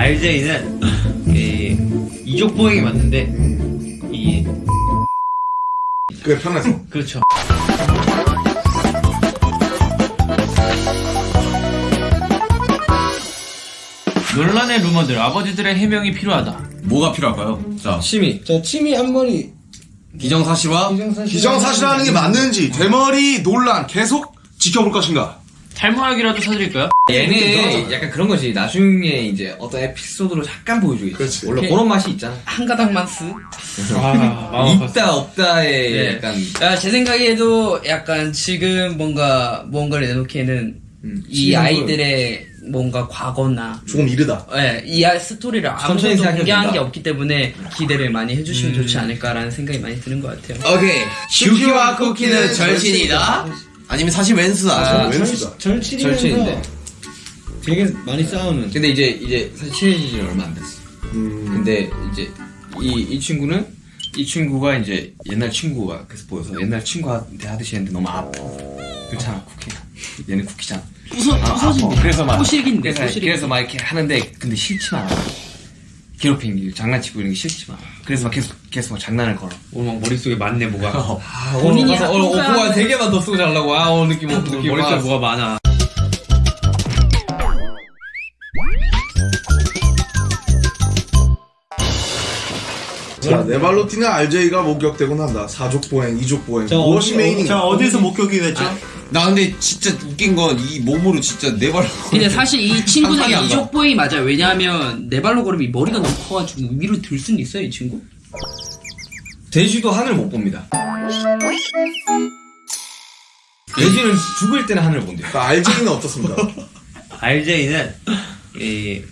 RJ는 이 이족 보행이 맞는데 이 그게 편해서. 그렇죠. 논란의 루머들 아버지들의 해명이 필요하다. 뭐가 필요할까요? 자, 취미. 자, 침이 한 머리 기정사실과 기정사실하는 게 맞는지 되머리 논란 계속 지켜볼 것인가? 탈모약이라도 사드릴까요? 얘는 약간 그런 거지. 나중에 이제 어떤 에피소드로 잠깐 보여주겠지. 그렇지. 원래 그런 맛이 있잖아. 한 가닥만 쓱. 아. 있다 없다의 예. 약간 아, 제 생각에도 약간 지금 뭔가 뭔가를 내놓기에는 음, 이 아이들의 뭔가 과거나 조금 이르다. 예, 이 아- 스토리를 생각해도 공개한. 게 없기 때문에 기대를 많이 해주시면 좋지 않을까라는 생각이 많이 드는 것 같아요. 오케이. 슈키와 쿠키는 절친이다. 아니면 사실 웬스다. 아, 왼수다. 절친이면서 절친인데. 되게 많이 싸우는. 근데 이제 이제 사실 친해진 지 얼마 안 됐어. 음. 근데 이제 이 이 친구는 이 친구가 이제 옛날 친구가 그래서 보여서 옛날 친구한테 하듯이 했는데 너무 아파. 그렇잖아 쿠키. 얘는 쿠키잖아. 부서, 아, 부서진 아파. 그래서 막 호식인데, 그래서, 호식인데. 그래서 막 이렇게 하는데 근데 싫지만 않아. 괴롭히는 게 장난치고 이런 게 싫지만. 그래서 막 계속 계속 막 장난을 걸어. 오늘 막 머릿속에 많네 뭐가. 아, 본인이 가서 오늘 학교가 오빠가 세 개만 더 쓰고 자려고. 아 오늘 느낌 오늘 느낌 머릿속에 와. 뭐가 많아. 자, 네발로티는 RJ가 목격되고 난다. 사족보행, 이족보행. 무엇이 메인인가? 자 어디서 목격이 됐죠? 나 근데 진짜 웃긴 건 이 몸으로 진짜 네 발. 근데 사실 이 친구는 상상이 안 가. 이족보행이 맞아요. 왜냐하면 네 발로 걸으면 이 머리가 너무 커가지고 위로 들 수는 있어요, 이 친구. 돼지도 하늘 못 봅니다. 돼지는 죽을 때는 하늘 본대요. 자, RJ는 어떻습니까? RJ는 이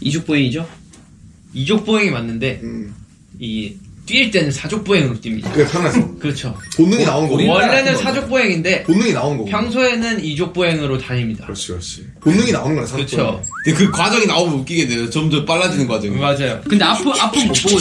이족보행이죠. 이족 보행이 맞는데 음, 이 뛸 때는 사족 보행으로 뜁니다. 그게 편해서. 그렇죠. 본능이 나온 거고. 원래는 같은 사족 보행인데 본능이 나온 거고. 평소에는 이족 보행으로 다닙니다. 그렇지, 그렇지. 본능이 나오는 거네, 사족보행. 그렇죠. 근데 그 과정이 나오면 웃기게 돼요. 점점 빨라지는 과정이. 맞아요. 근데 앞은 앞은 못 보고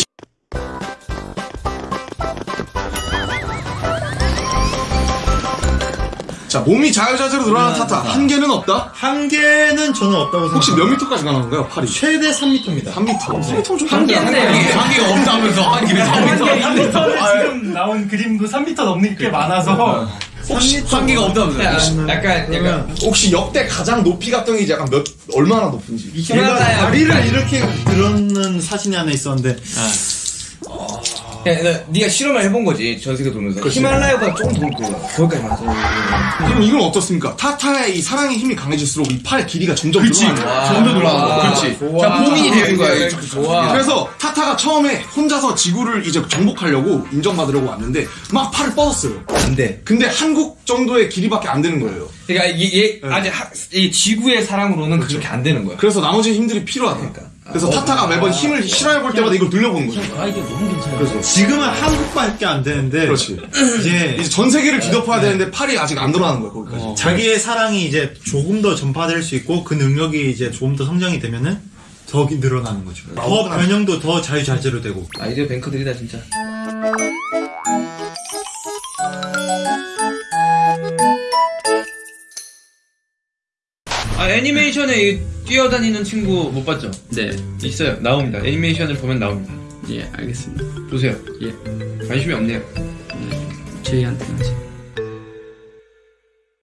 자, 몸이 자유자재로 늘어나는 타타. 한계는 없다? 한계는 저는 없다고 생각합니다. 혹시 몇 미터까지 가는 건가요, 팔이? 최대 3m입니다. 3미터. 3미터 좀 한계인데요. 한계가 없다면서 한계를 잡고 지금 나온 그림도 3m 넘는 게 많아서 혹시 한계가 없다면서. 약간 약간 혹시 역대 가장 높이 갔던 게 이제 약간 몇, 얼마나 높은지. 제가 다리를 이렇게 들었는 사진이 하나 있었는데 네가 실험을 해본 거지 전 세계 돌면서 히말라야보다 조금 더 높고 거기까지 맞아. 그럼 이건 어떻습니까? 타타의 이 사랑의 힘이 강해질수록 이 팔의 길이가 점점 늘어나는 거야. 점점 늘어나는 거야. 그렇지. 자, 봉인이 되는 거야. 이게. 좋아. 그래서 타타가 처음에 혼자서 지구를 이제 정복하려고 인정받으려고 왔는데 막 팔을 뻗었어요. 안 돼. 근데 한국 정도의 길이밖에 안 되는 거예요. 그러니까 얘, 얘 아직 하, 이 지구의 사랑으로는 그렇게 안 되는 거야. 그래서 나머지 힘들이 필요하다. 그 래서 타타가 매번 힘을 실험해 볼 때마다 이걸 늘려보는 거죠. 아이디어 너무 괜찮아요. 그래서 지금은 한국밖에 안 되는데 그렇지. 이제 이제 전 세계를 뒤덮어야 되는데 팔이 아직 안 늘어나는 거야 거기까지. 자기의 사랑이 이제 조금 더 전파될 수 있고 그 능력이 이제 조금 더 성장이 되면은 더 늘어나는 거죠. 더 변형도 더 자유자재로 되고 아이디어 뱅크들이다 진짜. 아 애니메이션에 이 뛰어다니는 친구 못 봤죠? 네, 있어요. 나옵니다. 애니메이션을 보면 나옵니다. 예, 알겠습니다. 보세요. 예, 관심이 없네요. 저희한테는 아직.